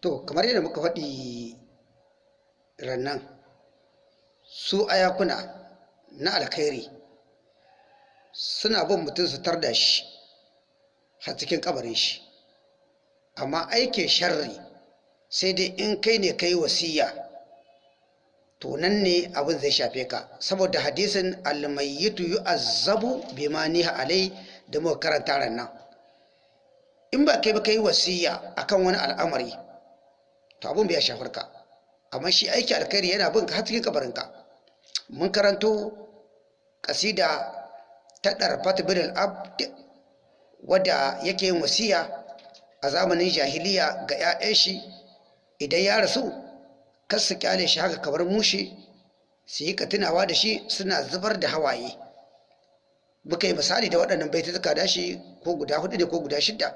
to kamar yadda muka faɗi rannan su ayakuna na alkhairi suna bin mutum su tarda shi har cikin kabarin shi. Amma aikin sharri sai dai in kai ne kai wasiya to nan ne abin zai shafe ka. Saboda hadisin almayyitu yu'azzabu bima niha alai da muka karanta ran nan in ba kai ba kai wasiya akan wani al'amari to abin bai shafar ka. Amma shi aiki alkhairi yana bin ka har cikin kabarin ka. Mun karanto kasida ta darfat bin al-abd wadda yake yin wasiya a zamanin jahiliya ga 'ya'yan shi. Idan ya rasu kar su ƙyale shi haka kamar mushe su yi tunawa da shi suna zubar da hawaye. Muka yi misali da waɗannan baitutuka da shi ko guda huɗu ne ko guda shidda.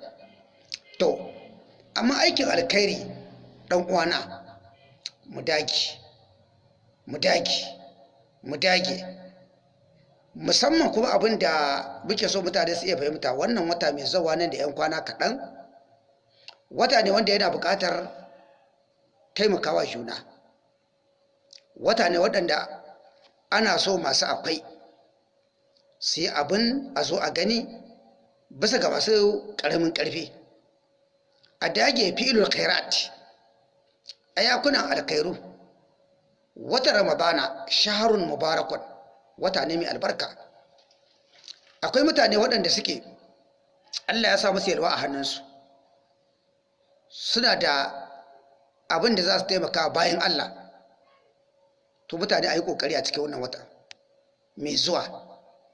To amma aikin alkhairi ɗan uwana mu dage mu dage mu dage. Musamman kuma abin da muke so mutane su iya fahimta wannan wata mai zawa nan da 'yan kwana kaɗan wata ne wanda yana buƙatar taimakawa juna. Wata ne waɗanda ana so masu akwai su yi abin a zo a gani bisa ga masu ƙaramin ƙarfi. A dage filul khairat a yakunan alkhairu wata ramadana shaharun mubarakun wata ne mai albarka. Akwai mutane waɗanda suke allah ya sa musu a hannunsu. Suna da abin da za su taimaka bayan Allah. To mutane a yi ƙoƙari a cikin wannan wata mai zuwa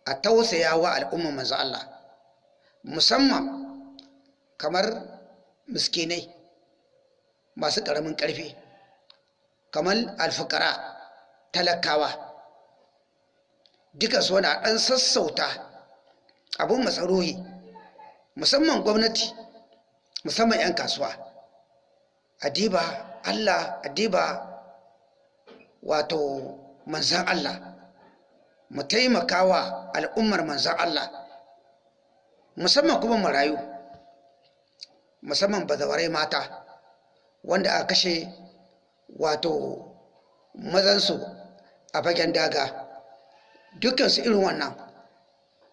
a tausaya wa al'umman manzo Allah. Musamman kamar miskinai. Masu ƙaramin ƙarfi kamar alfukara talakawa. Duka su wani ɗan sassauta abin matsarohi musamman gwamnati musamman 'yan kasuwa. Adiba Allah adiba wato manzan Allah mu taimaka wa al'ummar manzan Allah musamman kuma marayu musamman bazawarai mata. Wanda aka kashe wato mazansu a fagen daga. Dukansu irin wannan.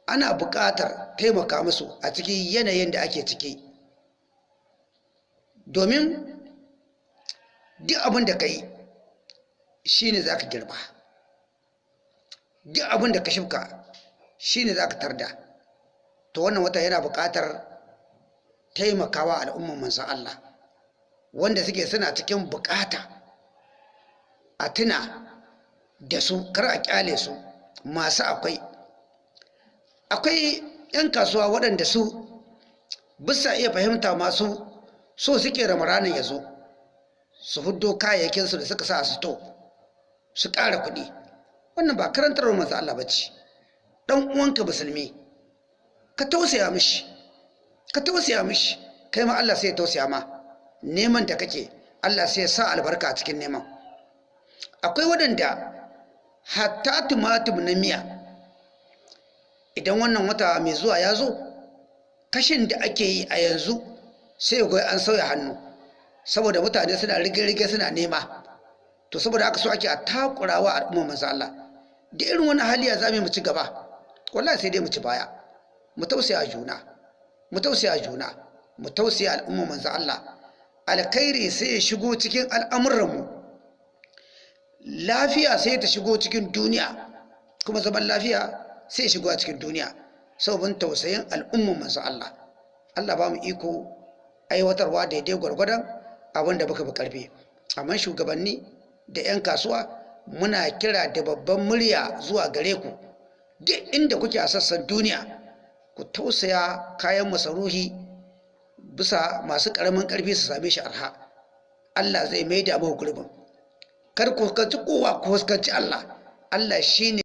Ana buƙatar taimaka musu a cikin yanayin da ake ciki. Domin duk abin da ka yi shi ne za ka girba. Duk abin da ka shifka shi ne za ka tarda. To wannan wata yana buƙatar taimakawa al'umman manzan Allah. Wanda suke suna cikin buƙata a tuna da su kar a ƙyale su. Masu akwai akwai 'yan kasuwa waɗanda su bisa iya fahimta masu so suke ramaranin ya zo su huddo kayayyakinsu da suka sa su to su ƙara kuɗi. Wannan ba karantar manzo Allah bace dan uwanka musulmi ka tausaya mishi ka tausaya mishi kai ma Allah sai ya tausaya ma. Neman da kake Allah sai ya sa albarka cikin neman. Akwai waɗanda hatta tumatum na miya idan wannan wata mai zuwa ya zo kashin da ake yi a yanzu sai ya an sauya hannu saboda mutane suna rige-rige suna nema. To saboda haka so ake a takurawa al'ummar manzo Allah. Da irin wani hali ya zame mu ci gaba wallahi sai dai mu ci baya. Mu tausaya juna mu tausaya juna mu tausaya al'ummar manzo Allah. Alkhairi sai ya shigo cikin al'amuran mu lafiya sai ta shigo cikin duniya kuma zaman lafiya sai ya shigo cikin duniya. Sababin tausayin al'ummar manzo Allah. Allah ba mu iko aiwatarwa daidai gwargwadon abin da baka bi ƙarfi amma shugabanni da 'yan kasuwa muna kira da babban murya zuwa gare ku. Duk inda kuke a sassan duniya ku tausaya kayan masaruhi bisa masu ƙaramin ƙarfi su same shi arha. Allah zai mai da muku gurbin. Kar ku kowa ku fuskanci Allah. Allah shine